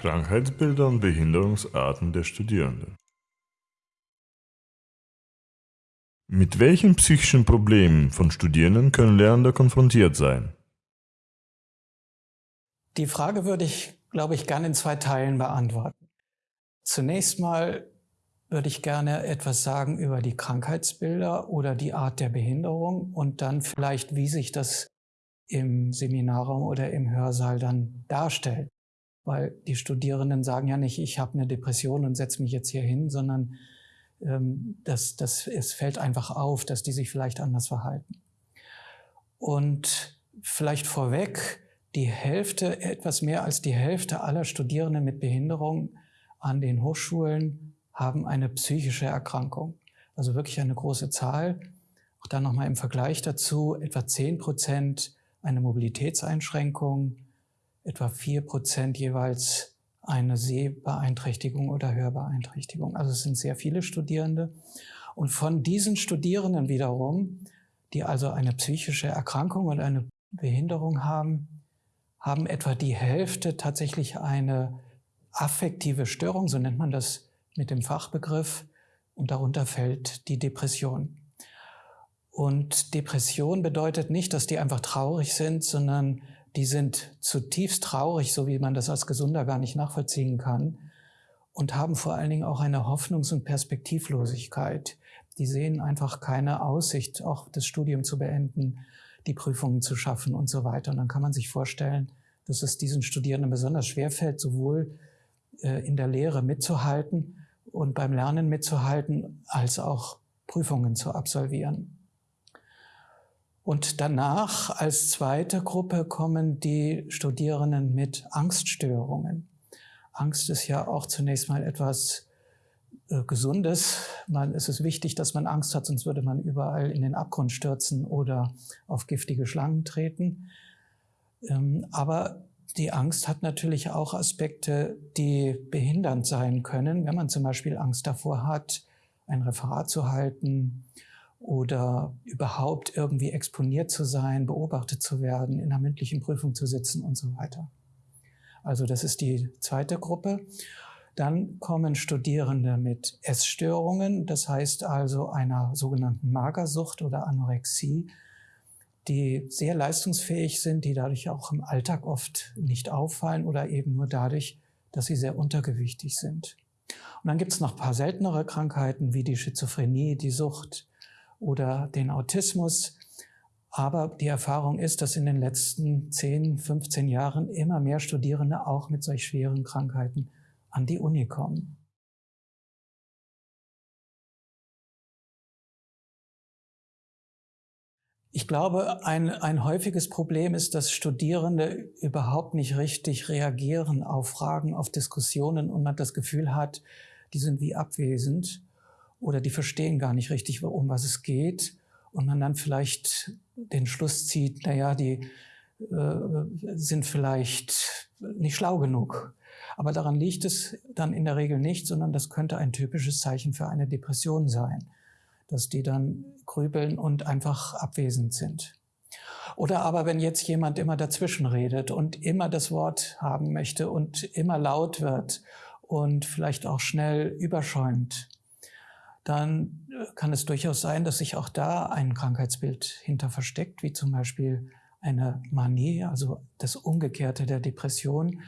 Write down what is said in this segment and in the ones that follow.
Krankheitsbilder und Behinderungsarten der Studierenden. Mit welchen psychischen Problemen von Studierenden können Lernende konfrontiert sein? Die Frage würde ich, glaube ich, gerne in zwei Teilen beantworten. Zunächst mal würde ich gerne etwas sagen über die Krankheitsbilder oder die Art der Behinderung und dann vielleicht, wie sich das im Seminarraum oder im Hörsaal dann darstellt weil die Studierenden sagen ja nicht, ich habe eine Depression und setze mich jetzt hier hin, sondern ähm, das, das, es fällt einfach auf, dass die sich vielleicht anders verhalten. Und vielleicht vorweg, die Hälfte, etwas mehr als die Hälfte aller Studierenden mit Behinderung an den Hochschulen haben eine psychische Erkrankung. Also wirklich eine große Zahl. Auch dann nochmal im Vergleich dazu, etwa 10 Prozent eine Mobilitätseinschränkung, etwa vier Prozent jeweils eine Sehbeeinträchtigung oder Hörbeeinträchtigung. Also es sind sehr viele Studierende. Und von diesen Studierenden wiederum, die also eine psychische Erkrankung und eine Behinderung haben, haben etwa die Hälfte tatsächlich eine affektive Störung, so nennt man das mit dem Fachbegriff, und darunter fällt die Depression. Und Depression bedeutet nicht, dass die einfach traurig sind, sondern die sind zutiefst traurig, so wie man das als Gesunder gar nicht nachvollziehen kann, und haben vor allen Dingen auch eine Hoffnungs- und Perspektivlosigkeit. Die sehen einfach keine Aussicht, auch das Studium zu beenden, die Prüfungen zu schaffen und so weiter. Und dann kann man sich vorstellen, dass es diesen Studierenden besonders schwer fällt, sowohl äh, in der Lehre mitzuhalten und beim Lernen mitzuhalten, als auch Prüfungen zu absolvieren. Und danach als zweite Gruppe kommen die Studierenden mit Angststörungen. Angst ist ja auch zunächst mal etwas äh, Gesundes. Man, es ist wichtig, dass man Angst hat, sonst würde man überall in den Abgrund stürzen oder auf giftige Schlangen treten. Ähm, aber die Angst hat natürlich auch Aspekte, die behindernd sein können, wenn man zum Beispiel Angst davor hat, ein Referat zu halten oder überhaupt irgendwie exponiert zu sein, beobachtet zu werden, in einer mündlichen Prüfung zu sitzen und so weiter. Also das ist die zweite Gruppe. Dann kommen Studierende mit Essstörungen, das heißt also einer sogenannten Magersucht oder Anorexie, die sehr leistungsfähig sind, die dadurch auch im Alltag oft nicht auffallen oder eben nur dadurch, dass sie sehr untergewichtig sind. Und dann gibt es noch ein paar seltenere Krankheiten wie die Schizophrenie, die Sucht, oder den Autismus. Aber die Erfahrung ist, dass in den letzten 10, 15 Jahren immer mehr Studierende auch mit solch schweren Krankheiten an die Uni kommen. Ich glaube, ein, ein häufiges Problem ist, dass Studierende überhaupt nicht richtig reagieren auf Fragen, auf Diskussionen und man das Gefühl hat, die sind wie abwesend oder die verstehen gar nicht richtig, um was es geht und man dann vielleicht den Schluss zieht, naja, die äh, sind vielleicht nicht schlau genug. Aber daran liegt es dann in der Regel nicht, sondern das könnte ein typisches Zeichen für eine Depression sein, dass die dann grübeln und einfach abwesend sind. Oder aber wenn jetzt jemand immer dazwischen redet und immer das Wort haben möchte und immer laut wird und vielleicht auch schnell überschäumt, dann äh, kann es durchaus sein, dass sich auch da ein Krankheitsbild hinter versteckt, wie zum Beispiel eine Manie, also das Umgekehrte der Depression,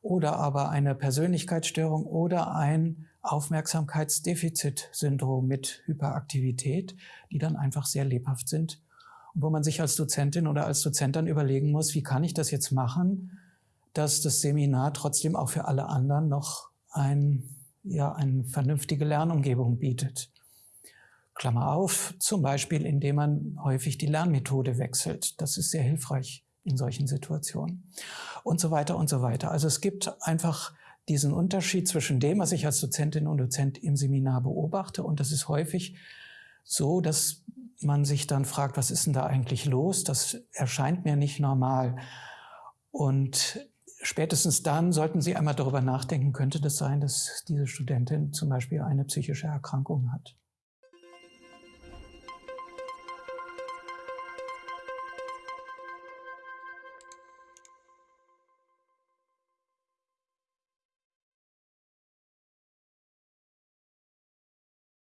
oder aber eine Persönlichkeitsstörung oder ein Aufmerksamkeitsdefizitsyndrom mit Hyperaktivität, die dann einfach sehr lebhaft sind. Und wo man sich als Dozentin oder als Dozent dann überlegen muss, wie kann ich das jetzt machen, dass das Seminar trotzdem auch für alle anderen noch ein ja eine vernünftige Lernumgebung bietet. Klammer auf, zum Beispiel indem man häufig die Lernmethode wechselt. Das ist sehr hilfreich in solchen Situationen. Und so weiter und so weiter. Also es gibt einfach diesen Unterschied zwischen dem, was ich als Dozentin und Dozent im Seminar beobachte. Und das ist häufig so, dass man sich dann fragt, was ist denn da eigentlich los? Das erscheint mir nicht normal. Und spätestens dann sollten Sie einmal darüber nachdenken, könnte das sein, dass diese Studentin zum Beispiel eine psychische Erkrankung hat.